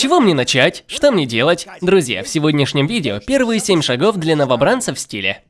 чего мне начать? Что мне делать? Друзья, в сегодняшнем видео первые 7 шагов для новобранца в стиле.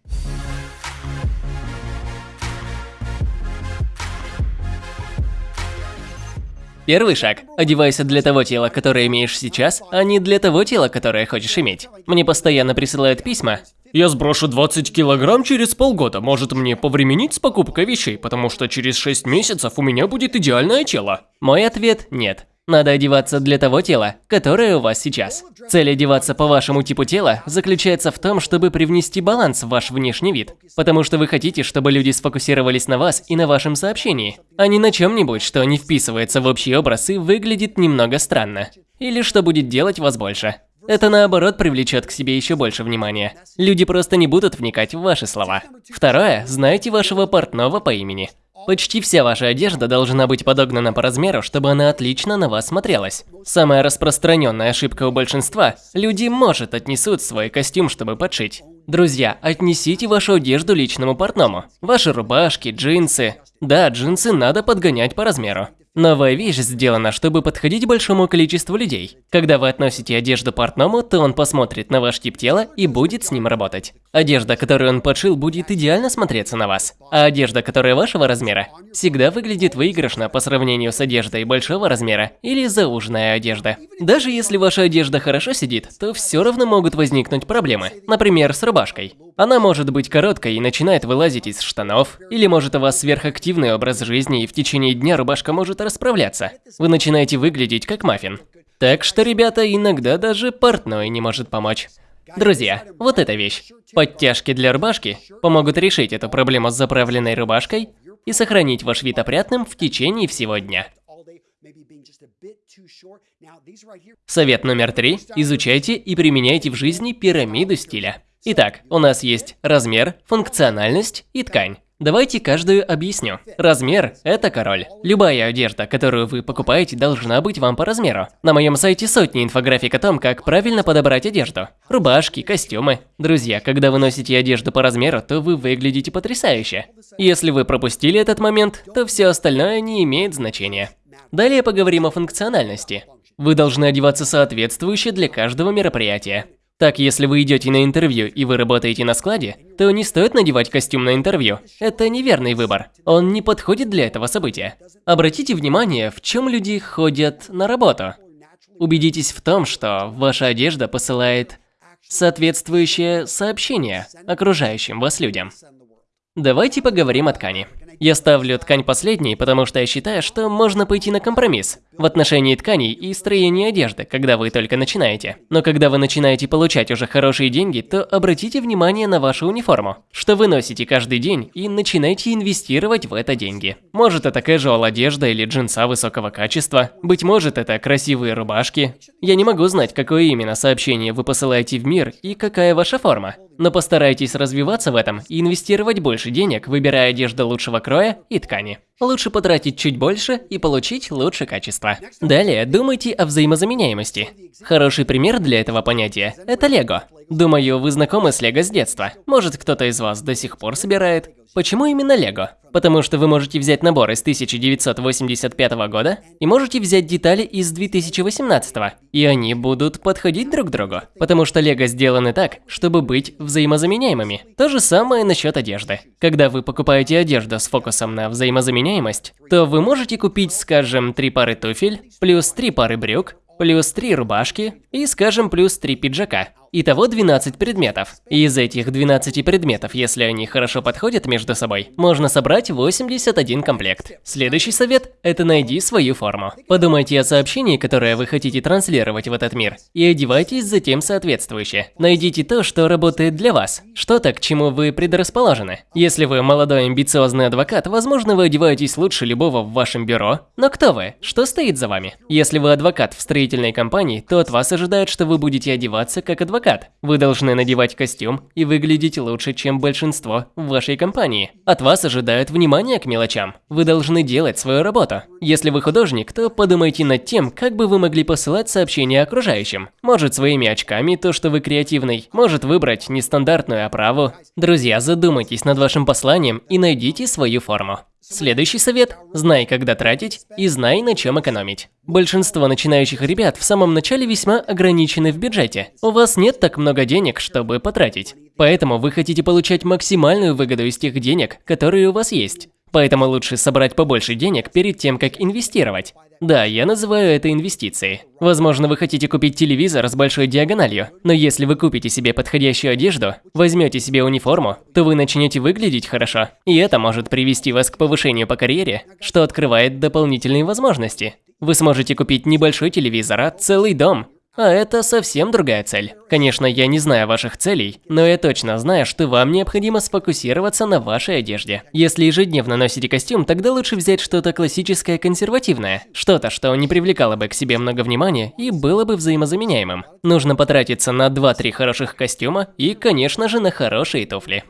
Первый шаг. Одевайся для того тела, которое имеешь сейчас, а не для того тела, которое хочешь иметь. Мне постоянно присылают письма. Я сброшу 20 килограмм через полгода. Может мне повременить с покупкой вещей, потому что через 6 месяцев у меня будет идеальное тело? Мой ответ – нет. Надо одеваться для того тела, которое у вас сейчас. Цель одеваться по вашему типу тела заключается в том, чтобы привнести баланс в ваш внешний вид. Потому что вы хотите, чтобы люди сфокусировались на вас и на вашем сообщении, а не на чем-нибудь, что не вписывается в общий образ и выглядит немного странно. Или что будет делать вас больше. Это наоборот привлечет к себе еще больше внимания. Люди просто не будут вникать в ваши слова. Второе, знайте вашего портного по имени. Почти вся ваша одежда должна быть подогнана по размеру, чтобы она отлично на вас смотрелась. Самая распространенная ошибка у большинства – люди, может, отнесут свой костюм, чтобы подшить. Друзья, отнесите вашу одежду личному портному. Ваши рубашки, джинсы. Да, джинсы надо подгонять по размеру. Новая вещь сделана, чтобы подходить большому количеству людей. Когда вы относите одежду портному, то он посмотрит на ваш тип тела и будет с ним работать. Одежда, которую он подшил, будет идеально смотреться на вас. А одежда, которая вашего размера, всегда выглядит выигрышно по сравнению с одеждой большого размера или зауженная одежда. Даже если ваша одежда хорошо сидит, то все равно могут возникнуть проблемы. Например, с рубашкой. Она может быть короткой и начинает вылазить из штанов, или может у вас сверхактивный образ жизни и в течение дня рубашка может расправляться. Вы начинаете выглядеть как маффин. Так что, ребята, иногда даже портной не может помочь. Друзья, вот эта вещь. Подтяжки для рубашки помогут решить эту проблему с заправленной рубашкой и сохранить ваш вид опрятным в течение всего дня. Совет номер три. Изучайте и применяйте в жизни пирамиду стиля. Итак, у нас есть размер, функциональность и ткань. Давайте каждую объясню. Размер – это король. Любая одежда, которую вы покупаете, должна быть вам по размеру. На моем сайте сотни инфографик о том, как правильно подобрать одежду. Рубашки, костюмы. Друзья, когда вы носите одежду по размеру, то вы выглядите потрясающе. Если вы пропустили этот момент, то все остальное не имеет значения. Далее поговорим о функциональности. Вы должны одеваться соответствующе для каждого мероприятия. Так, если вы идете на интервью и вы работаете на складе, то не стоит надевать костюм на интервью. Это неверный выбор. Он не подходит для этого события. Обратите внимание, в чем люди ходят на работу. Убедитесь в том, что ваша одежда посылает соответствующее сообщение окружающим вас людям. Давайте поговорим о ткани. Я ставлю ткань последней, потому что я считаю, что можно пойти на компромисс в отношении тканей и строения одежды, когда вы только начинаете. Но когда вы начинаете получать уже хорошие деньги, то обратите внимание на вашу униформу, что вы носите каждый день и начинайте инвестировать в это деньги. Может это casual одежда или джинса высокого качества, быть может это красивые рубашки. Я не могу знать, какое именно сообщение вы посылаете в мир и какая ваша форма. Но постарайтесь развиваться в этом и инвестировать больше денег, выбирая одежду лучшего кроя и ткани. Лучше потратить чуть больше и получить лучше качество. Далее, думайте о взаимозаменяемости. Хороший пример для этого понятия – это Лего. Думаю, вы знакомы с Лего с детства. Может, кто-то из вас до сих пор собирает. Почему именно Лего? Потому что вы можете взять набор из 1985 года и можете взять детали из 2018, и они будут подходить друг другу. Потому что Лего сделаны так, чтобы быть взаимозаменяемыми. То же самое насчет одежды. Когда вы покупаете одежду с фокусом на взаимозаменяемость, то вы можете купить, скажем, три пары туфель, плюс три пары брюк, плюс три рубашки и, скажем, плюс три пиджака. Итого 12 предметов. И из этих 12 предметов, если они хорошо подходят между собой, можно собрать 81 комплект. Следующий совет – это найди свою форму. Подумайте о сообщении, которое вы хотите транслировать в этот мир, и одевайтесь затем соответствующе. Найдите то, что работает для вас, что-то, к чему вы предрасположены. Если вы молодой амбициозный адвокат, возможно, вы одеваетесь лучше любого в вашем бюро, но кто вы? Что стоит за вами? Если вы адвокат в строительной компании, то от вас ожидают, что вы будете одеваться как адвокат. Вы должны надевать костюм и выглядеть лучше, чем большинство в вашей компании. От вас ожидают внимания к мелочам. Вы должны делать свою работу. Если вы художник, то подумайте над тем, как бы вы могли посылать сообщения окружающим. Может своими очками, то что вы креативный. Может выбрать нестандартную оправу. Друзья, задумайтесь над вашим посланием и найдите свою форму. Следующий совет – знай, когда тратить и знай, на чем экономить. Большинство начинающих ребят в самом начале весьма ограничены в бюджете. У вас нет так много денег, чтобы потратить. Поэтому вы хотите получать максимальную выгоду из тех денег, которые у вас есть. Поэтому лучше собрать побольше денег перед тем, как инвестировать. Да, я называю это инвестицией. Возможно, вы хотите купить телевизор с большой диагональю, но если вы купите себе подходящую одежду, возьмете себе униформу, то вы начнете выглядеть хорошо. И это может привести вас к повышению по карьере, что открывает дополнительные возможности. Вы сможете купить небольшой телевизор, а целый дом. А это совсем другая цель. Конечно, я не знаю ваших целей, но я точно знаю, что вам необходимо сфокусироваться на вашей одежде. Если ежедневно носите костюм, тогда лучше взять что-то классическое консервативное. Что-то, что не привлекало бы к себе много внимания и было бы взаимозаменяемым. Нужно потратиться на 2-3 хороших костюма и, конечно же, на хорошие туфли.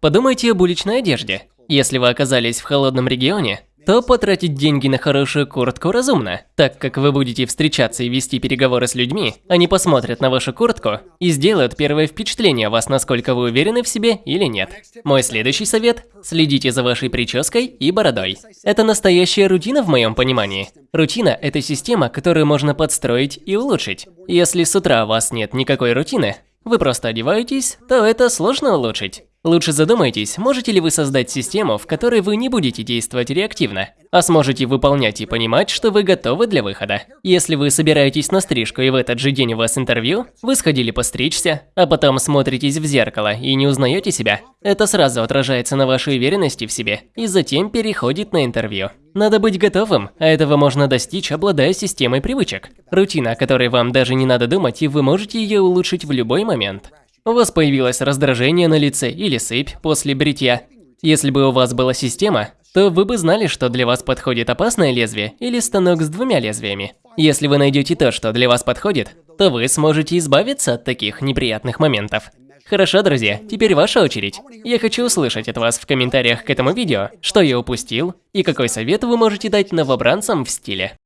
Подумайте об уличной одежде. Если вы оказались в холодном регионе, то потратить деньги на хорошую куртку разумно, так как вы будете встречаться и вести переговоры с людьми, они посмотрят на вашу куртку и сделают первое впечатление о вас, насколько вы уверены в себе или нет. Мой следующий совет – следите за вашей прической и бородой. Это настоящая рутина в моем понимании. Рутина – это система, которую можно подстроить и улучшить. Если с утра у вас нет никакой рутины, вы просто одеваетесь, то это сложно улучшить. Лучше задумайтесь, можете ли вы создать систему, в которой вы не будете действовать реактивно, а сможете выполнять и понимать, что вы готовы для выхода. Если вы собираетесь на стрижку и в этот же день у вас интервью, вы сходили постричься, а потом смотритесь в зеркало и не узнаете себя, это сразу отражается на вашей уверенности в себе и затем переходит на интервью. Надо быть готовым, а этого можно достичь, обладая системой привычек. Рутина, о которой вам даже не надо думать, и вы можете ее улучшить в любой момент. У вас появилось раздражение на лице или сыпь после бритья. Если бы у вас была система, то вы бы знали, что для вас подходит опасное лезвие или станок с двумя лезвиями. Если вы найдете то, что для вас подходит, то вы сможете избавиться от таких неприятных моментов. Хорошо, друзья, теперь ваша очередь. Я хочу услышать от вас в комментариях к этому видео, что я упустил и какой совет вы можете дать новобранцам в стиле.